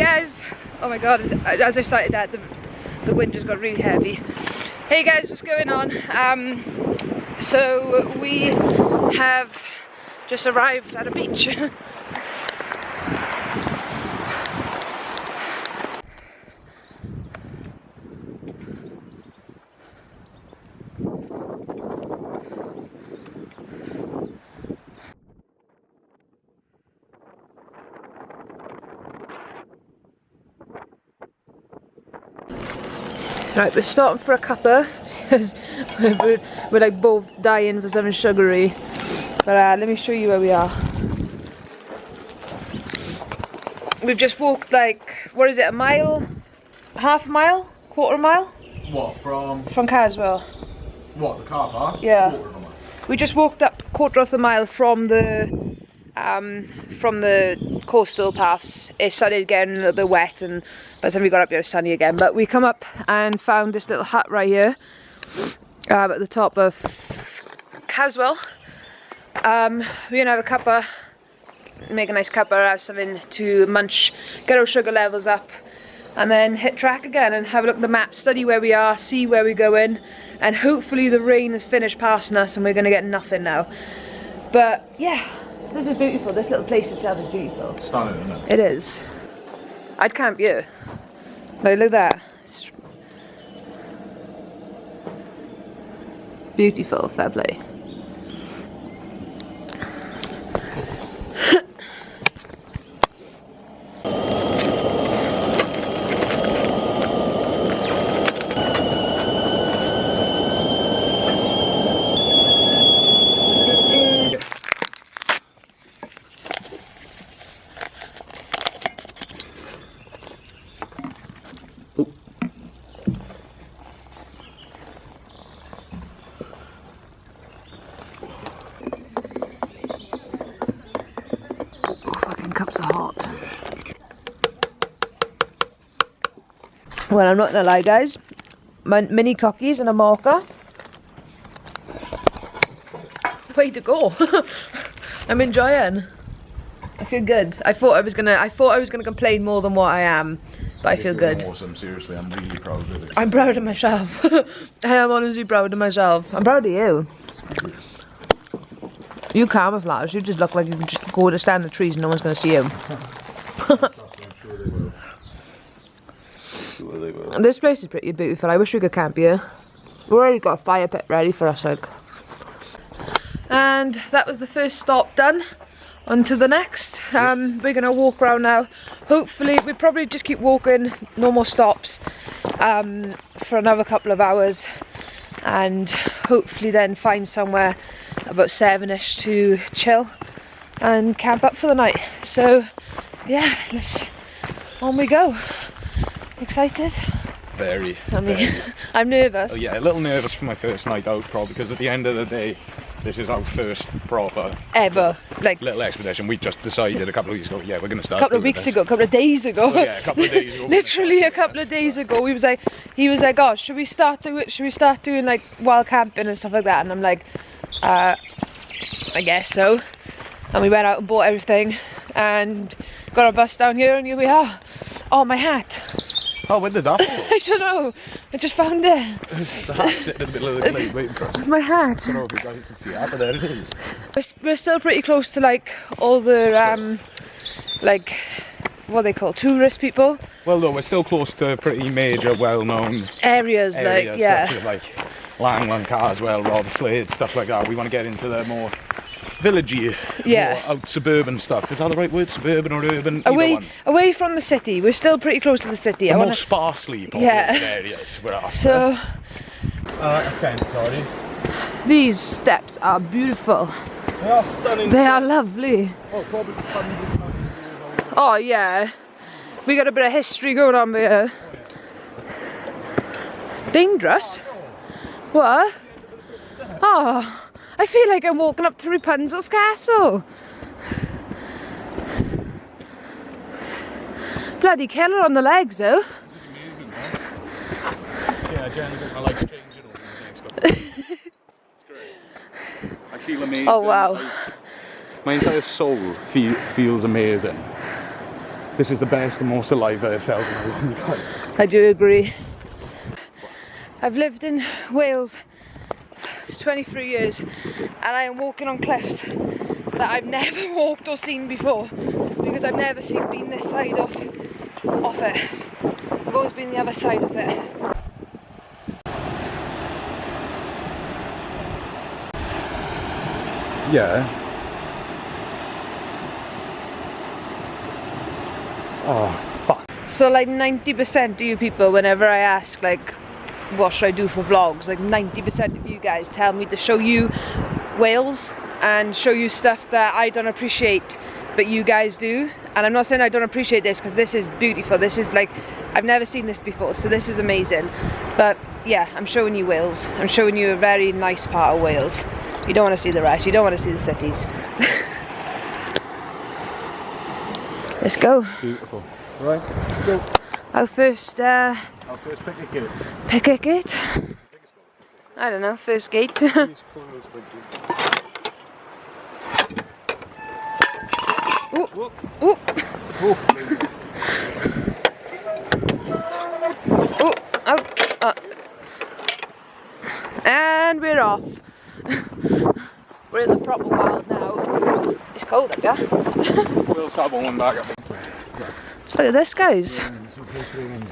Guys! Oh my god, as I started that, the, the wind just got really heavy. Hey guys, what's going on? Um, so we have just arrived at a beach. Right, we're starting for a cuppa because we're, we're, like both dying for something sugary. But uh, let me show you where we are. We've just walked like, what is it, a mile? Half a mile? Quarter mile? What, from? From Caswell. What, the car park? Yeah. We just walked up quarter of the mile from the um, from the coastal paths. It started getting a little bit wet and by the time we got up here it was sunny again. But we come up and found this little hut right here um, at the top of Caswell. Um, we're gonna have a cuppa, make a nice cuppa, have something to munch, get our sugar levels up and then hit track again and have a look at the map, study where we are, see where we're going and hopefully the rain has finished passing us and we're gonna get nothing now. But yeah, this is beautiful. This little place itself is beautiful. Stunning, isn't it? It is. I'd camp. Like, look at that. Beautiful, fair play. Well, I'm not gonna lie, guys. My mini cookies and a marker. Way to go! I'm enjoying. I feel good. I thought I was gonna. I thought I was gonna complain more than what I am, but I feel good. Awesome. Seriously, I'm really proud of it. I'm proud of myself. I am honestly proud of myself. I'm proud of you. You camouflage. You just look like you can just go to stand in the trees and no one's gonna see you. This place is pretty beautiful. I wish we could camp here. We've already got a fire pit ready for us, like. And that was the first stop done. On to the next. Um, we're gonna walk around now. Hopefully, we probably just keep walking, no more stops, um, for another couple of hours. And hopefully then find somewhere about seven-ish to chill and camp up for the night. So, yeah, let's, on we go. Excited? Very. I mean, very. I'm nervous. Oh, yeah, a little nervous for my first night out, probably, because at the end of the day, this is our first proper ever like little expedition. We just decided a couple of weeks ago, yeah, we're going to start. A couple of weeks this. ago, a couple of days ago. Oh, yeah, a couple of days ago. Literally a couple of days ago, we was like, he was like, "Oh, should we start doing? Should we start doing like wild camping and stuff like that?" And I'm like, uh, "I guess so." And we went out and bought everything, and got our bus down here, and here we are. Oh, my hat. Oh, when did that I don't know. I just found it. the hat sitting in the middle of the glade waiting for us. My hat. I don't know if you guys can see it, but there it is. We're, we're still pretty close to like all the um, like what they call tourist people. Well, no, we're still close to pretty major, well-known areas, areas, like yeah, such as like Langland, Caswell, Rotherslade, stuff like that. We want to get into the more villagey, Yeah. more out suburban stuff. Is that the right word? Suburban or urban? Away one. away from the city. We're still pretty close to the city. The I more wanna, sparsely populated Yeah. areas we're after. so uh, ascent, sorry. these steps are beautiful. They are stunning. They are lovely. Oh, probably hundreds and hundreds of years old. Oh yeah, we got a bit of history going on here. Dangerous? What? Oh, I feel like I'm walking up to Rapunzel's castle. Bloody killer on the legs though. This is amazing, man. Yeah, I generally think my life's changing over these next couple of days. It's great. I feel amazing. Oh wow. I- my entire soul feel, feels amazing. this is the best and most alive I've felt in a long time. I do agree. I've lived in Wales for 23 years and I am walking on cliffs that I've never walked or seen before because I've never seen been this side of, of it. I've always been the other side of it. Yeah. Oh, fuck. So like 90% of you people, whenever I ask like, what should I do for vlogs, like 90% of you guys tell me to show you Wales and show you stuff that I don't appreciate, but you guys do. And I'm not saying I don't appreciate this because this is beautiful. This is like, I've never seen this before, so this is amazing. But yeah, I'm showing you Wales. I'm showing you a very nice part of Wales. You don't want to see the rest, you don't want to see the cities. Let's go. Beautiful. Right, go. Our first uh, I'll first pick a gate. picnic gate. I don't know, first gate. Please close the. Ooh. Whoop. Ooh, Oh, ooh, oh, uh. And we're off. we're in the proper wild now. It's cold up here. we'll start one back up. Look at this, guys. It's okay for the end.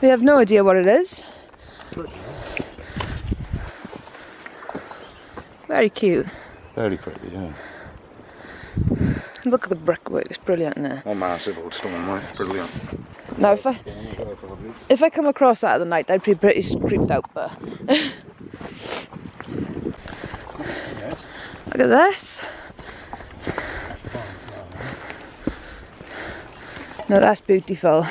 We have no idea what it is. Very cute. Very pretty, yeah. Look at the brickwork, it's brilliant there. Oh, massive old stone, right? Brilliant. Now, if I if I come across that at the night, I'd be pretty creeped out. But Yes. look at this. No, that's beautiful.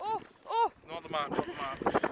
Oh, oh! Not the man, not the man.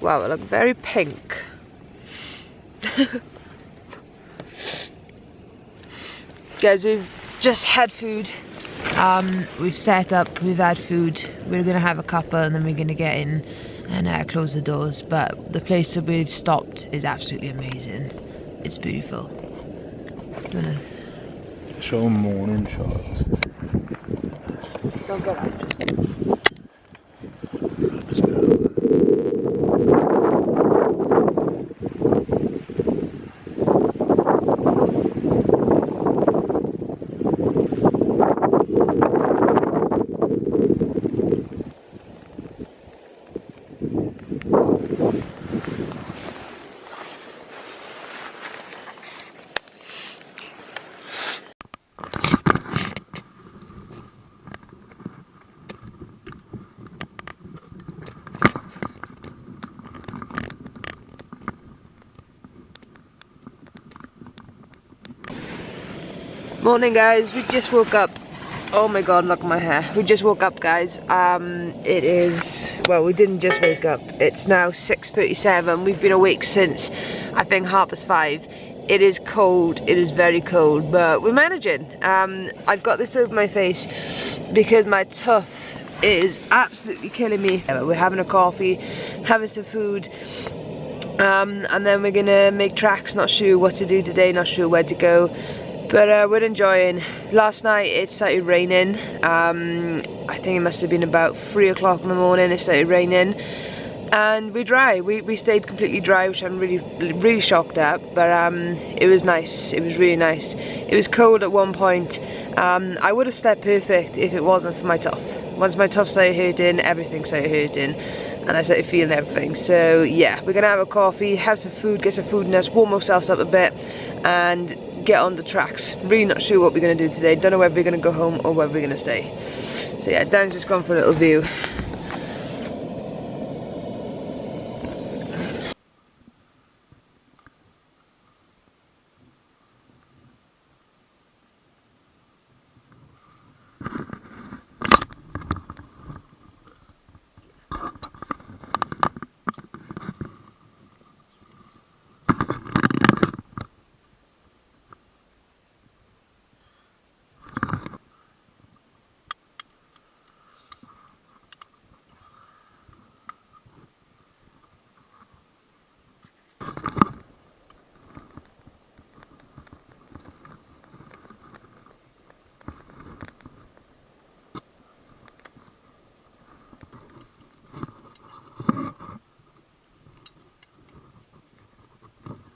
Wow, it look very pink. Guys, we've just had food. Um, we've set up, we've had food. We're gonna have a cuppa and then we're gonna get in and uh, close the doors. But the place that we've stopped is absolutely amazing. It's beautiful. Wanna- Show morning shots. Don't go out, Morning guys, we just woke up. Oh my god, look at my hair. We just woke up guys. Um, it is, well we didn't just wake up. It's now 6.37. We've been awake since I think half past five. It is cold, it is very cold, but we're managing. Um, I've got this over my face because my tuff is absolutely killing me. We're having a coffee, having some food, um, and then we're gonna make tracks, not sure what to do today, not sure where to go. But uh, we're enjoying. Last night it started raining. Um, I think it must have been about 3 o'clock in the morning it started raining. And we dry. We, we stayed completely dry, which I'm really really shocked at. But um, it was nice. It was really nice. It was cold at one point. Um, I would have slept perfect if it wasn't for my tuff. Once my tuff started hurting, everything started hurting and I started feeling everything. So yeah, we're gonna have a coffee, have some food, get some food in us, warm ourselves up a bit, and get on the tracks. Really not sure what we're gonna do today. Don't know whether we're gonna go home or whether we're gonna stay. So yeah, Dan's just gone for a little view.